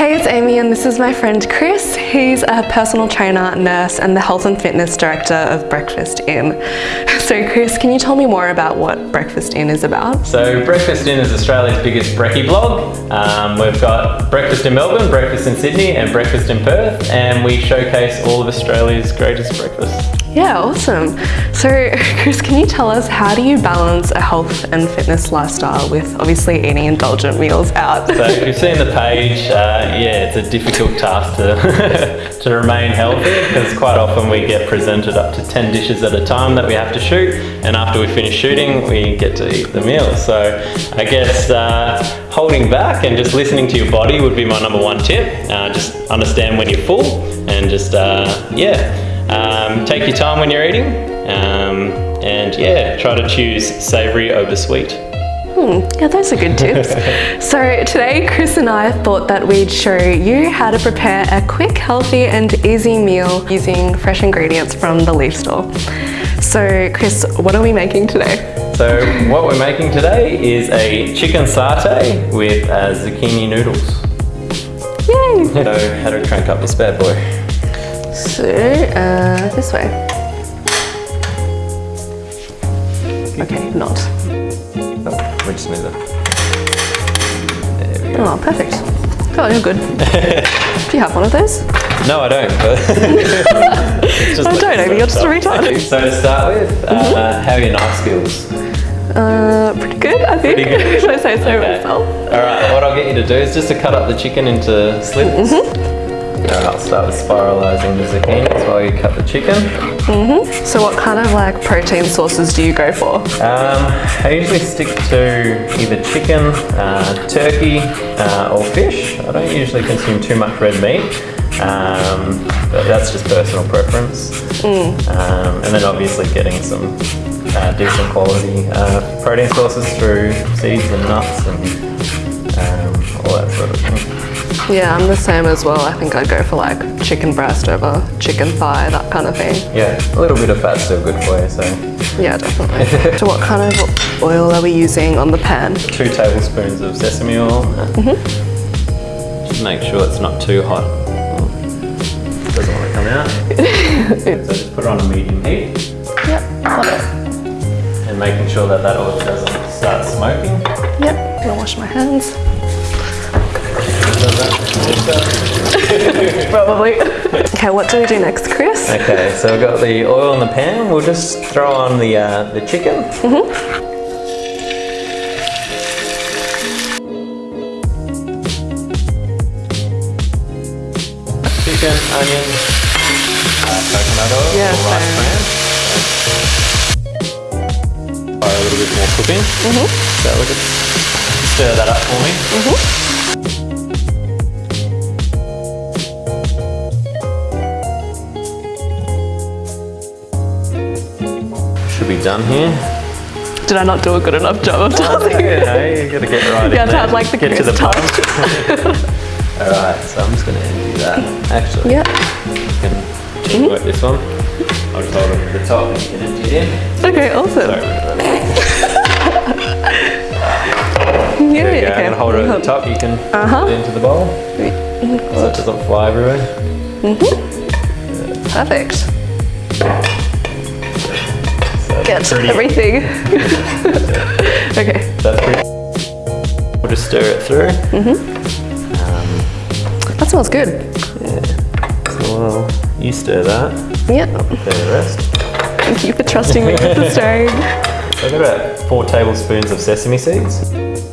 Hey, it's Amy and this is my friend Chris. He's a personal trainer, nurse and the health and fitness director of Breakfast In. So Chris, can you tell me more about what Breakfast In is about? So Breakfast In is Australia's biggest brekkie blog. Um, we've got Breakfast in Melbourne, Breakfast in Sydney and Breakfast in Perth and we showcase all of Australia's greatest breakfasts. Yeah, awesome. So Chris, can you tell us how do you balance a health and fitness lifestyle with obviously eating indulgent meals out? So if you've seen the page, uh, yeah, it's a difficult task to, to remain healthy because quite often we get presented up to 10 dishes at a time that we have to shoot and after we finish shooting we get to eat the meal. So I guess uh, holding back and just listening to your body would be my number one tip. Uh, just understand when you're full and just, uh, yeah, um, take your time when you're eating um, and yeah, try to choose savoury over sweet. Hmm, yeah, those are good tips. so today, Chris and I thought that we'd show you how to prepare a quick, healthy and easy meal using fresh ingredients from the Leaf Store. So Chris, what are we making today? So what we're making today is a chicken satay with uh, zucchini noodles. Yay! So how to crank up this bad boy? So, uh, this way. Okay, not. Oh, much smoother. Oh, perfect. Oh, you're good. Do you have one of those? No, I don't. just I don't, maybe you're just a retard. So to start with, mm -hmm. uh, how are your knife skills? Uh, pretty good, I think. Pretty good. I say so okay. myself. All right, what I'll get you to do is just to cut up the chicken into slits. Mm -hmm. I'll start with spiralizing the zucchinis while you cut the chicken. Mm -hmm. So what kind of like protein sources do you go for? Um, I usually stick to either chicken, uh, turkey uh, or fish. I don't usually consume too much red meat. Um, but that's just personal preference. Mm. Um, and then obviously getting some uh, decent quality uh, protein sources through seeds and nuts and um, all that sort of. Yeah, I'm the same as well. I think I'd go for like chicken breast over chicken thigh, that kind of thing. Yeah, a little bit of fat's still good for you, so. Yeah, definitely. so what kind of oil are we using on the pan? Two tablespoons of sesame oil. Mm -hmm. Just make sure it's not too hot. Doesn't want to come out. so just put it on a medium heat. Yep, got it. And making sure that that oil doesn't start smoking. Yep, gonna wash my hands. Probably. Okay, what do we do next, Chris? Okay, so we've got the oil in the pan. We'll just throw on the uh, the chicken. Mm -hmm. Chicken, onion, uh, coconut oil, yeah, rice bran. Fire a little bit more cooking. Mm -hmm. So we'll just stir that up for me. Mm -hmm. Done here. Did I not do a good enough job of telling you? Yeah, you gotta get right yeah, in there. like the Get to the bottom. Alright, so I'm just gonna undo that. Actually, yeah. you can mm -hmm. this one. I'll just hold it at the top and you can empty it in. Okay, awesome. Sorry yeah, there you go. Okay. I'm hold it at the top. You can uh -huh. put it into the bowl. So it doesn't fly everywhere. Mm -hmm. Perfect get pretty. everything. okay. That's pretty. We'll just stir it through. Mm -hmm. um, that smells good. Yeah. So well, you stir that. Yep. I'll prepare the rest. Thank you for trusting me with the stirring. So I've got about four tablespoons of sesame seeds.